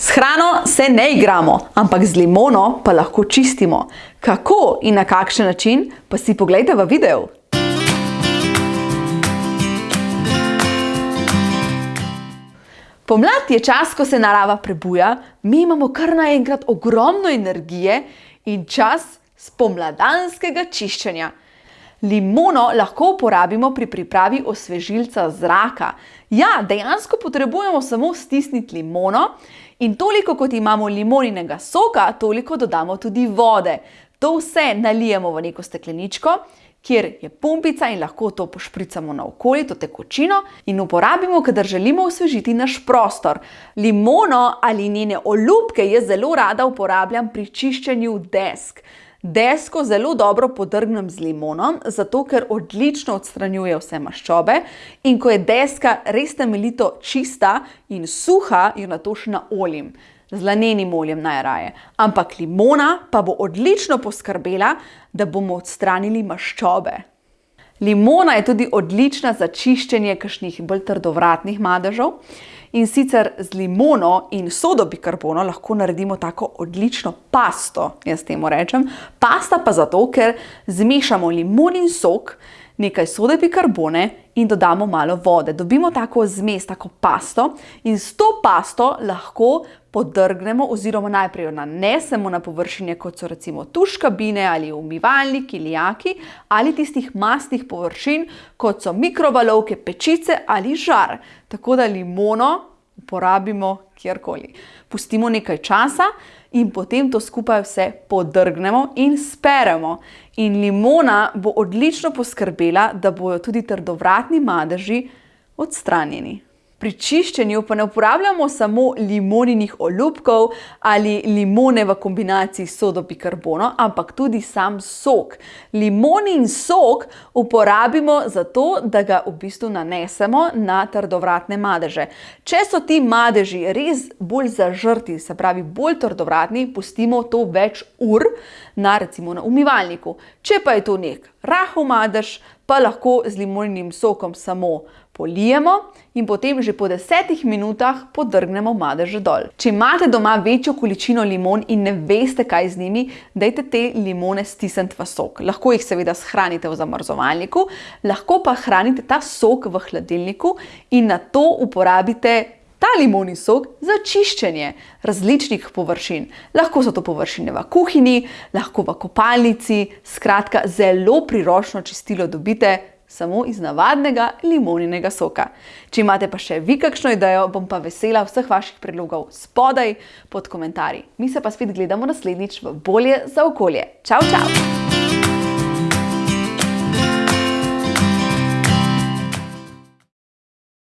S hrano se ne igramo, ampak z limono pa lahko čistimo. Kako in na kakšen način, pa si poglejte v videu. Pomlad je čas, ko se narava prebuja, mi imamo kar naenkrat ogromno energije in čas spomladanskega čiščenja. Limono lahko uporabimo pri pripravi osvežilca zraka. Ja, dejansko potrebujemo samo stisniti limono in toliko, kot imamo limoninega soka, toliko dodamo tudi vode. To vse nalijemo v neko stekleničko, kjer je pumpica in lahko to pošpricamo naokoli, to tekočino, in uporabimo, kadar želimo osvežiti naš prostor. Limono ali njene olupke jaz zelo rada uporabljam pri čiščenju desk. Desko zelo dobro podrgnem z limono, zato ker odlično odstranjuje vse maščobe, in ko je deska res temeljito čista in suha, jo nato še naoljim. Z lanenim oljem najraje. Ampak limona pa bo odlično poskrbela, da bomo odstranili maščobe. Limona je tudi odlična za čiščenje kakšnih bolj trdovratnih madežev. In sicer z limono in sodo bikarbono lahko naredimo tako odlično pasto, jaz temu rečem. Pasta pa zato, ker zmešamo limonin sok, nekaj sode bikarbone in dodamo malo vode. Dobimo tako zmes, tako pasto in s to pasto lahko podrgnemo oziroma najprej jo nanesemo na površine, kot so recimo tuš kabine ali umivalniki, lijaki ali tistih mastnih površin, kot so mikrovalovke, pečice ali žar. Tako da limono uporabimo kjerkoli. Pustimo nekaj časa in potem to skupaj vse podrgnemo in speremo. In limona bo odlično poskrbela, da bojo tudi trdovratni madeži odstranjeni. Pri čiščenju pa ne uporabljamo samo limoninih olupkov ali limone v kombinaciji s sodo bikarbono, ampak tudi sam sok. Limonin sok uporabimo zato, da ga v bistvu nanesemo na trdovratne madeže. Če so ti madeži res bolj zažrti, se pravi bolj trdovratni, pustimo to več ur na recimo na umivalniku. Če pa je to neki rahel madež, pa lahko z limoninim sokom samo polijemo in potem že po desetih minutah podrgnemo madeže dol. Če imate doma večjo količino limon in ne veste, kaj z njimi, dajte te limone stisniti v sok. Lahko jih seveda shranite v zamrzovalniku, lahko pa hranite ta sok v hladilniku in nato uporabite ta limonin sok za čiščenje različnih površin. Lahko so to površine v kuhinji, lahko v kopalnici, skratka zelo priročno čistilo dobite samo iz navadnega limoninega soka. Če imate pa še vi kakšno idejo, bom pa vesela vseh vaših predlogov spodaj pod komentarji. Mi se pa spet gledamo naslednjič v Bolje za okolje. Čau, čau!